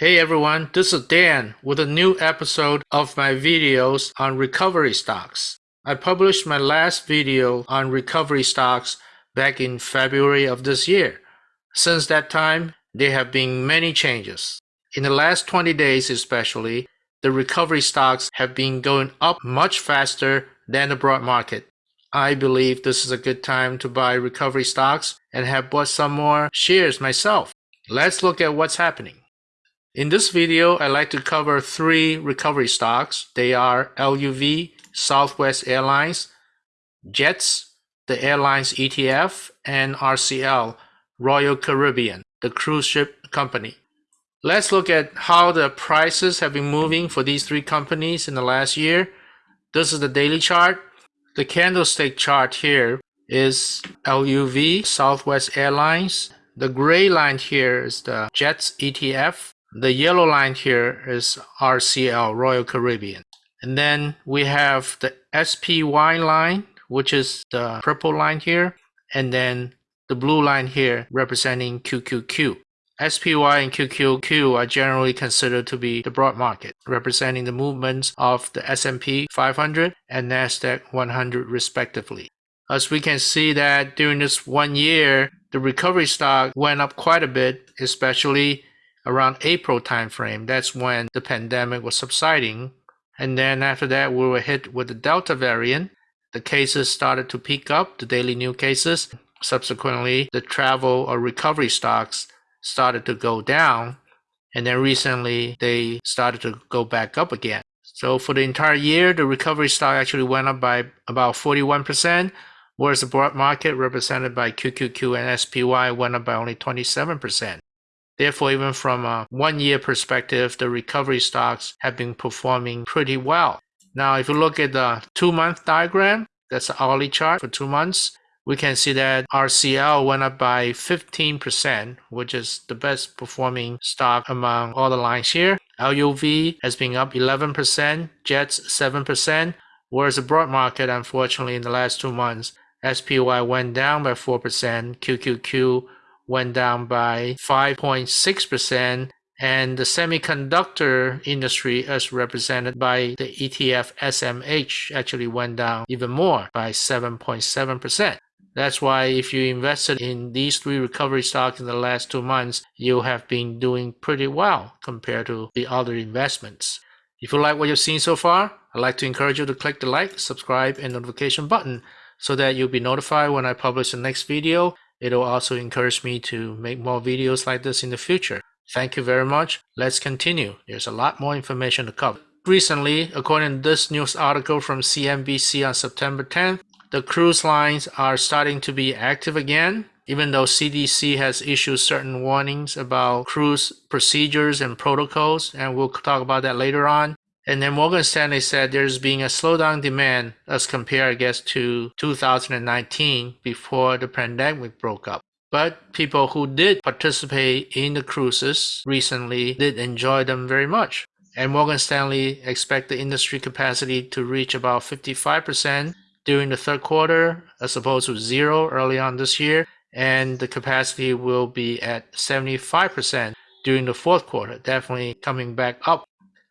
Hey everyone, this is Dan with a new episode of my videos on recovery stocks. I published my last video on recovery stocks back in February of this year. Since that time, there have been many changes. In the last 20 days especially, the recovery stocks have been going up much faster than the broad market. I believe this is a good time to buy recovery stocks and have bought some more shares myself. Let's look at what's happening. In this video, I'd like to cover three recovery stocks. They are LUV, Southwest Airlines, JETS, the airlines ETF, and RCL, Royal Caribbean, the cruise ship company. Let's look at how the prices have been moving for these three companies in the last year. This is the daily chart. The candlestick chart here is LUV, Southwest Airlines. The gray line here is the JETS ETF. The yellow line here is RCL, Royal Caribbean. And then we have the SPY line, which is the purple line here. And then the blue line here representing QQQ. SPY and QQQ are generally considered to be the broad market, representing the movements of the S&P 500 and Nasdaq 100 respectively. As we can see that during this one year, the recovery stock went up quite a bit, especially around April timeframe. That's when the pandemic was subsiding. And then after that, we were hit with the Delta variant. The cases started to peak up, the daily new cases. Subsequently, the travel or recovery stocks started to go down. And then recently, they started to go back up again. So for the entire year, the recovery stock actually went up by about 41%, whereas the broad market represented by QQQ and SPY went up by only 27%. Therefore, even from a one year perspective, the recovery stocks have been performing pretty well. Now, if you look at the two month diagram, that's the hourly chart for two months, we can see that RCL went up by 15%, which is the best performing stock among all the lines here. LUV has been up 11%, JETS 7%, whereas the broad market, unfortunately, in the last two months, SPY went down by 4%, QQQ went down by 5.6%, and the semiconductor industry, as represented by the ETF SMH, actually went down even more by 7.7%. That's why if you invested in these three recovery stocks in the last two months, you have been doing pretty well compared to the other investments. If you like what you've seen so far, I'd like to encourage you to click the like, subscribe, and notification button so that you'll be notified when I publish the next video It'll also encourage me to make more videos like this in the future. Thank you very much. Let's continue. There's a lot more information to cover. Recently, according to this news article from CNBC on September 10th, the cruise lines are starting to be active again, even though CDC has issued certain warnings about cruise procedures and protocols, and we'll talk about that later on. And then Morgan Stanley said there's been a slowdown demand as compared, I guess, to 2019 before the pandemic broke up. But people who did participate in the cruises recently did enjoy them very much. And Morgan Stanley expect the industry capacity to reach about 55% during the third quarter, as opposed to zero early on this year. And the capacity will be at 75% during the fourth quarter, definitely coming back up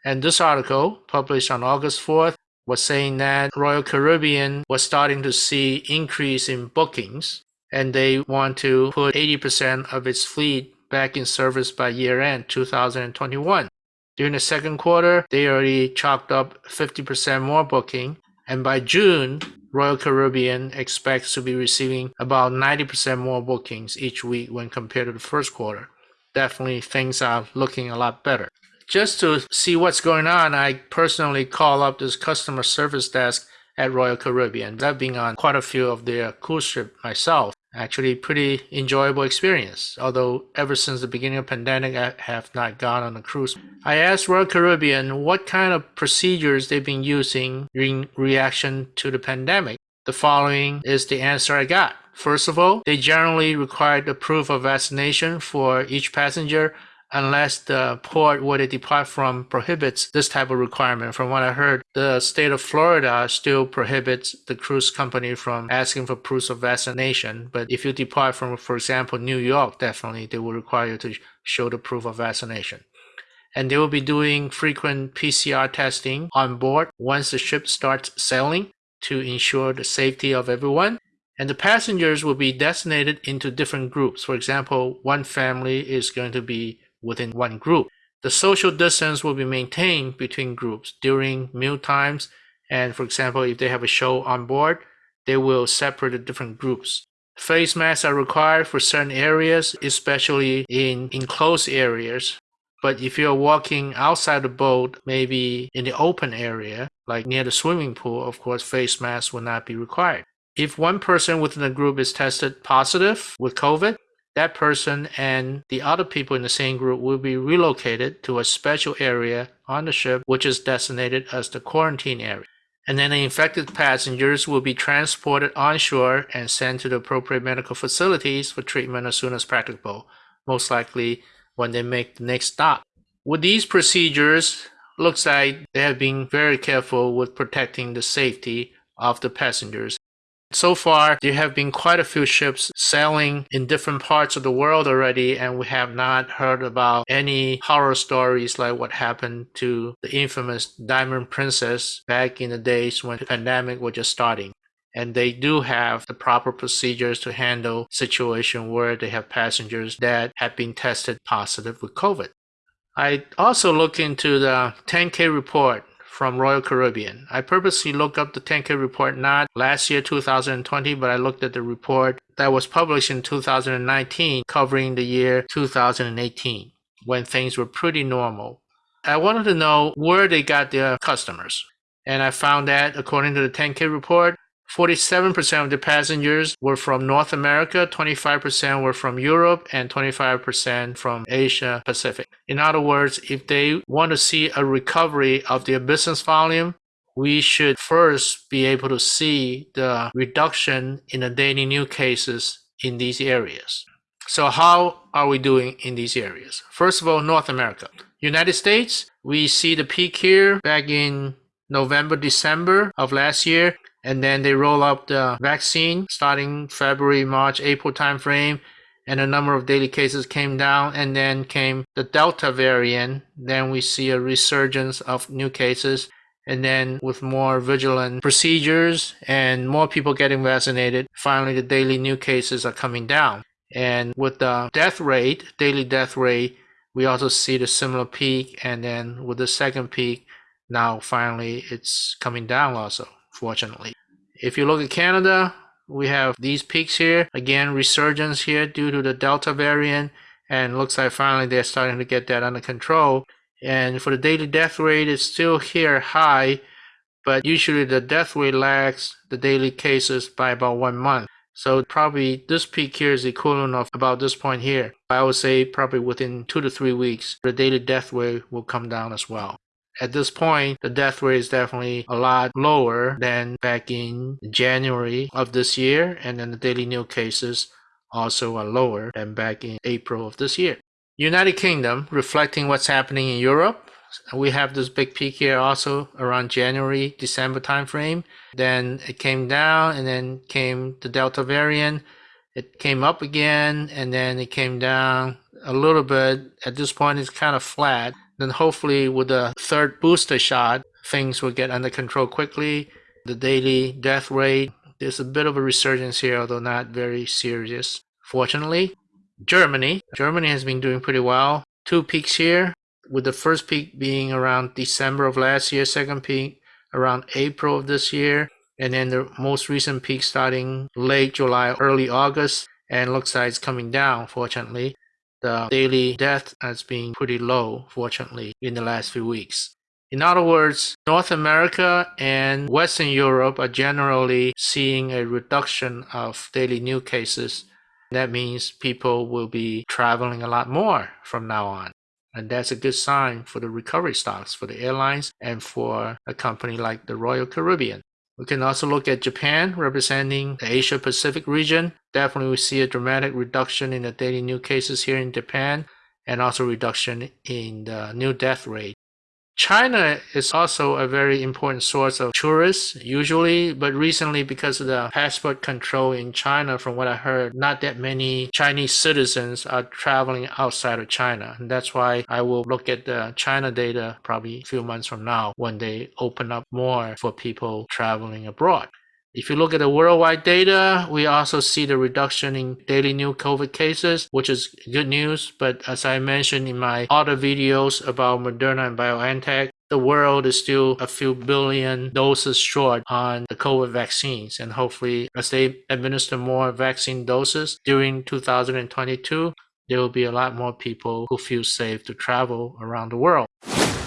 and this article, published on August 4th, was saying that Royal Caribbean was starting to see increase in bookings and they want to put 80% of its fleet back in service by year end 2021. During the second quarter, they already chalked up 50% more booking, and by June, Royal Caribbean expects to be receiving about 90% more bookings each week when compared to the first quarter. Definitely things are looking a lot better just to see what's going on, I personally call up this customer service desk at Royal Caribbean. I've been on quite a few of their cruise ship myself. Actually, pretty enjoyable experience. Although ever since the beginning of pandemic, I have not gone on a cruise. I asked Royal Caribbean what kind of procedures they've been using in reaction to the pandemic. The following is the answer I got. First of all, they generally require the proof of vaccination for each passenger unless the port where they depart from prohibits this type of requirement. From what I heard, the state of Florida still prohibits the cruise company from asking for proof of vaccination. But if you depart from, for example, New York, definitely they will require you to show the proof of vaccination. and they will be doing frequent PCR testing on board once the ship starts sailing to ensure the safety of everyone. And the passengers will be designated into different groups. For example, one family is going to be within one group. The social distance will be maintained between groups during meal times. And for example, if they have a show on board, they will separate the different groups. Face masks are required for certain areas, especially in enclosed areas. But if you're walking outside the boat, maybe in the open area, like near the swimming pool, of course, face masks will not be required. If one person within the group is tested positive with COVID, that person and the other people in the same group will be relocated to a special area on the ship, which is designated as the quarantine area. And then the infected passengers will be transported onshore and sent to the appropriate medical facilities for treatment as soon as practicable, most likely when they make the next stop. With these procedures, looks like they have been very careful with protecting the safety of the passengers so far, there have been quite a few ships sailing in different parts of the world already, and we have not heard about any horror stories like what happened to the infamous Diamond Princess back in the days when the pandemic was just starting. And they do have the proper procedures to handle situation where they have passengers that have been tested positive with COVID. I also look into the 10K report from Royal Caribbean. I purposely looked up the 10K report not last year 2020, but I looked at the report that was published in 2019 covering the year 2018 when things were pretty normal. I wanted to know where they got their customers. And I found that according to the 10K report, 47% of the passengers were from North America, 25% were from Europe, and 25% from Asia Pacific. In other words, if they want to see a recovery of their business volume, we should first be able to see the reduction in the daily new cases in these areas. So how are we doing in these areas? First of all, North America. United States, we see the peak here back in November, December of last year and then they roll up the vaccine starting February, March, April timeframe, and a number of daily cases came down, and then came the Delta variant. Then we see a resurgence of new cases, and then with more vigilant procedures and more people getting vaccinated, finally the daily new cases are coming down. And with the death rate, daily death rate, we also see the similar peak, and then with the second peak, now finally it's coming down also, fortunately. If you look at Canada, we have these peaks here. Again, resurgence here due to the Delta variant. And looks like finally they're starting to get that under control. And for the daily death rate, it's still here high, but usually the death rate lags the daily cases by about one month. So probably this peak here is equivalent of about this point here. I would say probably within two to three weeks, the daily death rate will come down as well. At this point, the death rate is definitely a lot lower than back in January of this year, and then the daily new cases also are lower than back in April of this year. United Kingdom, reflecting what's happening in Europe, we have this big peak here also around January, December timeframe. Then it came down and then came the Delta variant. It came up again and then it came down a little bit. At this point, it's kind of flat. Then hopefully with the third booster shot, things will get under control quickly. The daily death rate, there's a bit of a resurgence here, although not very serious. Fortunately, Germany. Germany has been doing pretty well. Two peaks here, with the first peak being around December of last year, second peak around April of this year, and then the most recent peak starting late July, early August, and looks like it's coming down, fortunately the daily death has been pretty low, fortunately, in the last few weeks. In other words, North America and Western Europe are generally seeing a reduction of daily new cases. That means people will be traveling a lot more from now on. And that's a good sign for the recovery stocks for the airlines and for a company like the Royal Caribbean. We can also look at Japan representing the Asia Pacific region. Definitely we see a dramatic reduction in the daily new cases here in Japan and also reduction in the new death rate. China is also a very important source of tourists usually, but recently because of the passport control in China, from what I heard, not that many Chinese citizens are traveling outside of China. And that's why I will look at the China data probably a few months from now when they open up more for people traveling abroad. If you look at the worldwide data, we also see the reduction in daily new COVID cases, which is good news. But as I mentioned in my other videos about Moderna and BioNTech, the world is still a few billion doses short on the COVID vaccines. And hopefully, as they administer more vaccine doses during 2022, there will be a lot more people who feel safe to travel around the world.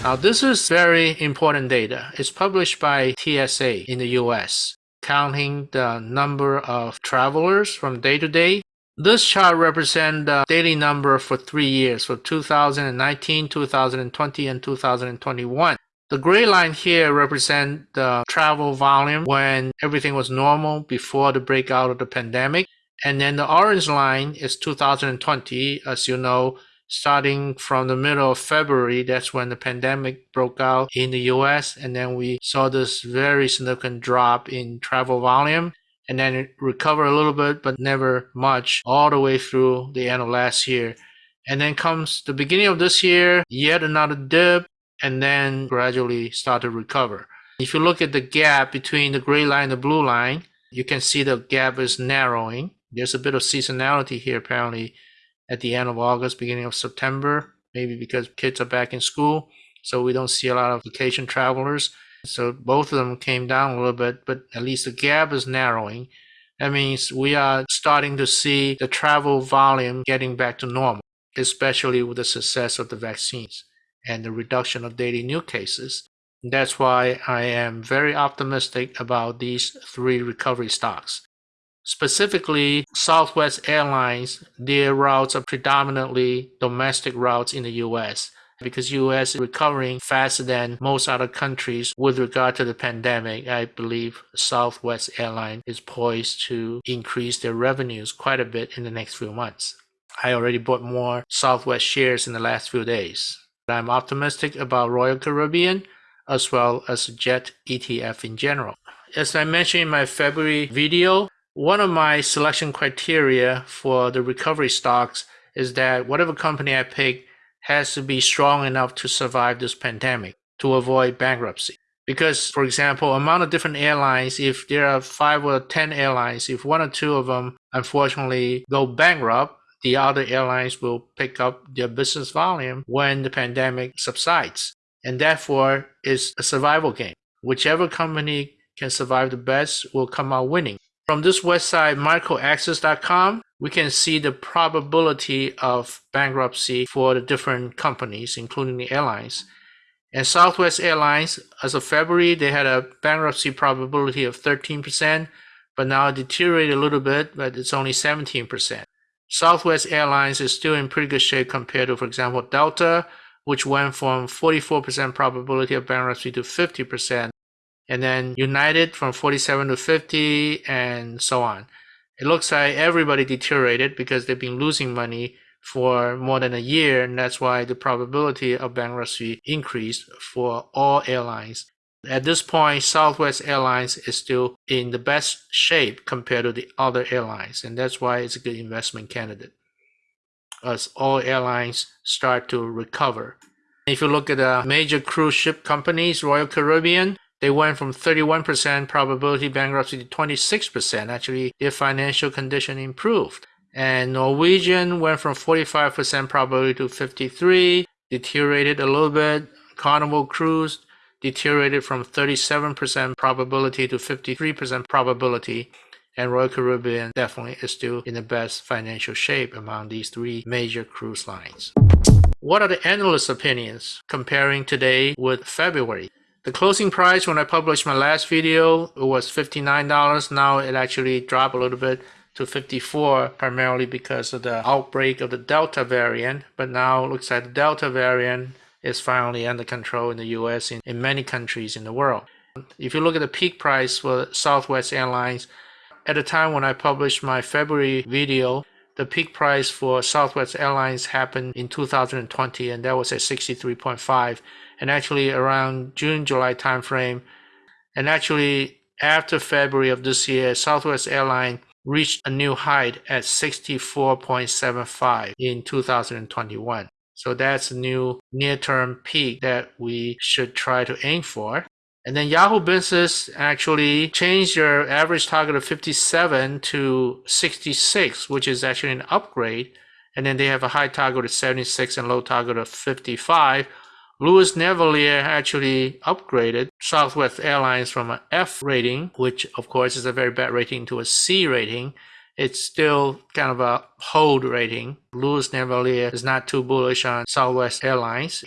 Now, this is very important data. It's published by TSA in the US counting the number of travelers from day to day. This chart represents the daily number for three years, for 2019, 2020, and 2021. The gray line here represents the travel volume when everything was normal before the breakout of the pandemic. And then the orange line is 2020. As you know, starting from the middle of February, that's when the pandemic broke out in the US. And then we saw this very significant drop in travel volume. And then it recovered a little bit, but never much, all the way through the end of last year. And then comes the beginning of this year, yet another dip, and then gradually start to recover. If you look at the gap between the gray line and the blue line, you can see the gap is narrowing. There's a bit of seasonality here apparently at the end of August, beginning of September, maybe because kids are back in school. So we don't see a lot of vacation travelers. So both of them came down a little bit, but at least the gap is narrowing. That means we are starting to see the travel volume getting back to normal, especially with the success of the vaccines and the reduction of daily new cases. That's why I am very optimistic about these three recovery stocks. Specifically, Southwest Airlines, their routes are predominantly domestic routes in the US because US is recovering faster than most other countries with regard to the pandemic. I believe Southwest Airlines is poised to increase their revenues quite a bit in the next few months. I already bought more Southwest shares in the last few days. I'm optimistic about Royal Caribbean as well as Jet ETF in general. As I mentioned in my February video, one of my selection criteria for the recovery stocks is that whatever company I pick has to be strong enough to survive this pandemic to avoid bankruptcy. Because, for example, among the different airlines, if there are five or 10 airlines, if one or two of them unfortunately go bankrupt, the other airlines will pick up their business volume when the pandemic subsides. And therefore, it's a survival game. Whichever company can survive the best will come out winning. From this website, macroaxis.com, we can see the probability of bankruptcy for the different companies, including the airlines. And Southwest Airlines, as of February, they had a bankruptcy probability of 13%, but now it deteriorated a little bit, but it's only 17%. Southwest Airlines is still in pretty good shape compared to, for example, Delta, which went from 44% probability of bankruptcy to 50% and then United from 47 to 50 and so on. It looks like everybody deteriorated because they've been losing money for more than a year, and that's why the probability of bankruptcy increased for all airlines. At this point, Southwest Airlines is still in the best shape compared to the other airlines, and that's why it's a good investment candidate as all airlines start to recover. If you look at the major cruise ship companies, Royal Caribbean, they went from 31% probability bankruptcy to 26%. Actually, their financial condition improved. And Norwegian went from 45% probability to 53, deteriorated a little bit. Carnival Cruise deteriorated from 37% probability to 53% probability. And Royal Caribbean definitely is still in the best financial shape among these three major cruise lines. What are the analyst opinions comparing today with February? The closing price when I published my last video was $59. Now it actually dropped a little bit to 54 primarily because of the outbreak of the Delta variant. But now it looks like the Delta variant is finally under control in the US and in many countries in the world. If you look at the peak price for Southwest Airlines, at the time when I published my February video, the peak price for Southwest Airlines happened in 2020 and that was at 63.5 and actually around June, July timeframe. And actually, after February of this year, Southwest Airlines reached a new height at 64.75 in 2021. So that's a new near-term peak that we should try to aim for. And then Yahoo Business actually changed their average target of 57 to 66, which is actually an upgrade. And then they have a high target of 76 and low target of 55. Louis Navellier actually upgraded Southwest Airlines from an F rating, which of course is a very bad rating, to a C rating it's still kind of a hold rating. Louis Navellier is not too bullish on Southwest Airlines.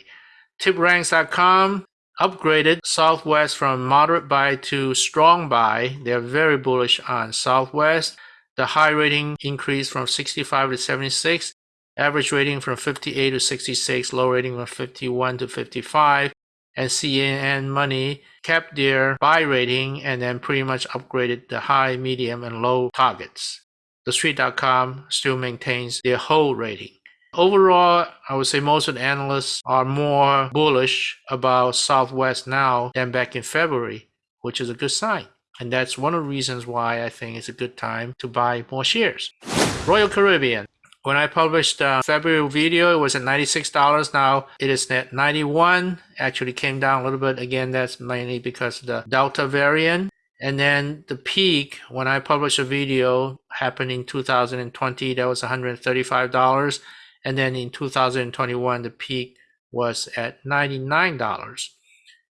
TipRanks.com upgraded Southwest from moderate buy to strong buy. They're very bullish on Southwest. The high rating increased from 65 to 76, average rating from 58 to 66, low rating from 51 to 55. And CNN Money kept their buy rating and then pretty much upgraded the high, medium, and low targets. TheStreet.com still maintains their hold rating. Overall, I would say most of the analysts are more bullish about Southwest now than back in February, which is a good sign. And that's one of the reasons why I think it's a good time to buy more shares. Royal Caribbean. When I published the February video, it was at $96. Now it is at 91. Actually came down a little bit. Again, that's mainly because of the Delta variant. And then the peak, when I published a video, happened in 2020. That was $135. And then in 2021, the peak was at $99.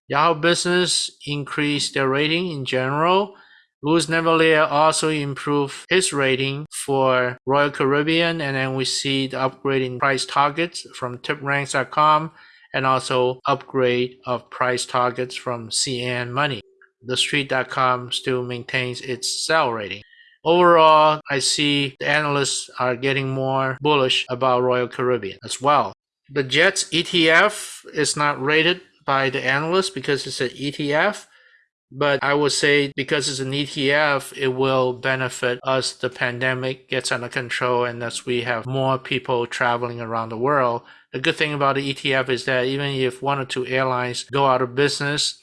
Yahoo Business increased their rating in general. Louis Navellier also improved his rating for Royal Caribbean, and then we see the upgrade in price targets from tipranks.com and also upgrade of price targets from CNN Money. TheStreet.com still maintains its sell rating. Overall, I see the analysts are getting more bullish about Royal Caribbean as well. The Jets ETF is not rated by the analysts because it's an ETF, but I would say because it's an ETF, it will benefit us. The pandemic gets under control and as we have more people traveling around the world. The good thing about the ETF is that even if one or two airlines go out of business,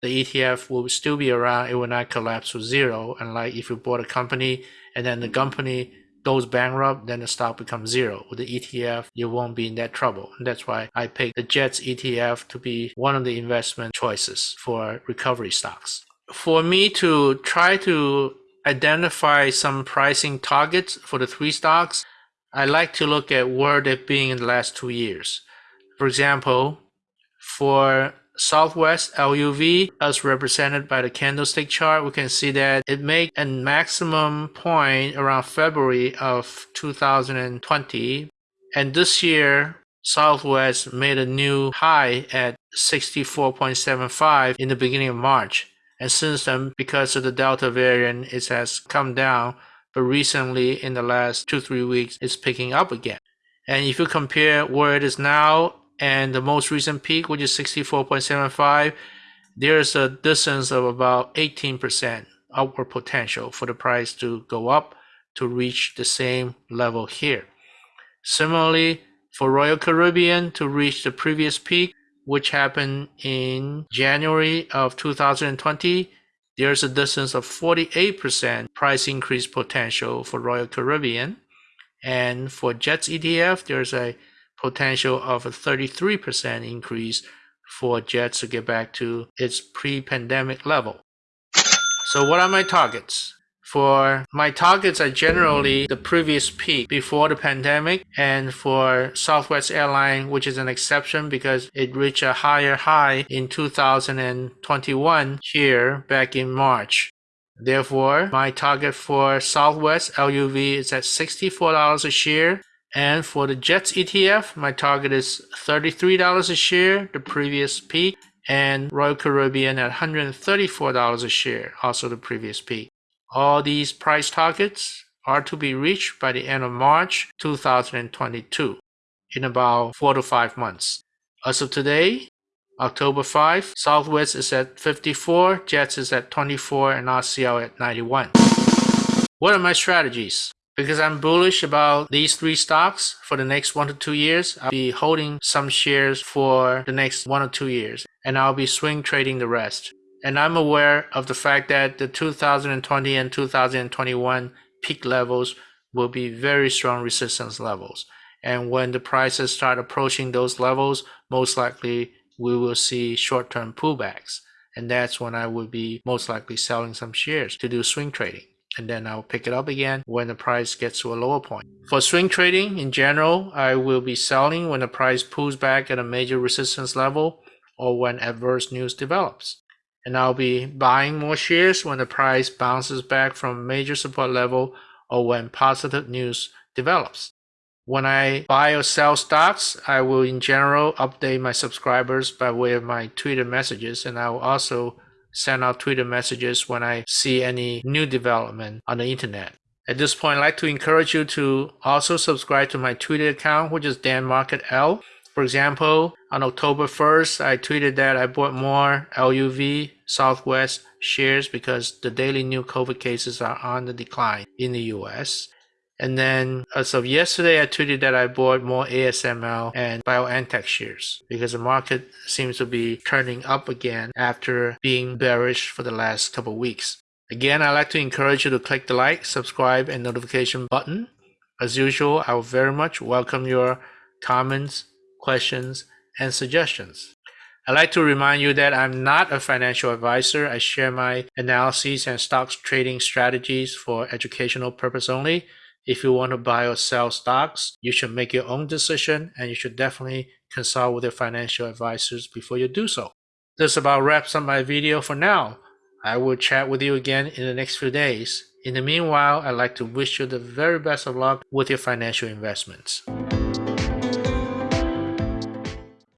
the ETF will still be around. It will not collapse to zero. And like if you bought a company and then the company goes bankrupt, then the stock becomes zero. With the ETF, you won't be in that trouble. And that's why I picked the JETS ETF to be one of the investment choices for recovery stocks. For me to try to identify some pricing targets for the three stocks, I like to look at where they've been in the last two years. For example, for Southwest LUV as represented by the candlestick chart, we can see that it made a maximum point around February of 2020. And this year, Southwest made a new high at 64.75 in the beginning of March. And since then, because of the Delta variant, it has come down. But recently, in the last two, three weeks, it's picking up again. And if you compare where it is now and the most recent peak, which is 64.75, there's a distance of about 18% upward potential for the price to go up to reach the same level here. Similarly, for Royal Caribbean to reach the previous peak, which happened in January of 2020, there's a distance of 48% price increase potential for Royal Caribbean. And for JETS ETF, there's a potential of a 33% increase for JETS to get back to its pre-pandemic level. So what are my targets? For my targets are generally the previous peak before the pandemic and for Southwest Airlines, which is an exception because it reached a higher high in 2021 here back in March. Therefore, my target for Southwest LUV is at $64 a share and for the JETS ETF, my target is $33 a share, the previous peak, and Royal Caribbean at $134 a share, also the previous peak. All these price targets are to be reached by the end of March 2022, in about four to five months. As of today, October 5, Southwest is at 54, JETS is at 24, and RCL at 91. What are my strategies? Because I'm bullish about these three stocks for the next one to two years, I'll be holding some shares for the next one or two years, and I'll be swing trading the rest. And I'm aware of the fact that the 2020 and 2021 peak levels will be very strong resistance levels. And when the prices start approaching those levels, most likely we will see short-term pullbacks. And that's when I will be most likely selling some shares to do swing trading. And then I'll pick it up again when the price gets to a lower point. For swing trading in general, I will be selling when the price pulls back at a major resistance level or when adverse news develops. And I'll be buying more shares when the price bounces back from major support level or when positive news develops. When I buy or sell stocks, I will in general update my subscribers by way of my Twitter messages and I will also send out Twitter messages when I see any new development on the internet. At this point, I'd like to encourage you to also subscribe to my Twitter account, which is DanMarketL. For example, on October 1st, I tweeted that I bought more LUV Southwest shares because the daily new COVID cases are on the decline in the US. And then uh, as of yesterday, I tweeted that I bought more ASML and BioNTech shares because the market seems to be turning up again after being bearish for the last couple weeks. Again, I'd like to encourage you to click the like, subscribe, and notification button. As usual, I will very much welcome your comments, questions, and suggestions. I'd like to remind you that I'm not a financial advisor. I share my analyses and stocks trading strategies for educational purpose only. If you want to buy or sell stocks, you should make your own decision and you should definitely consult with your financial advisors before you do so. This about wraps up my video for now. I will chat with you again in the next few days. In the meanwhile, I'd like to wish you the very best of luck with your financial investments.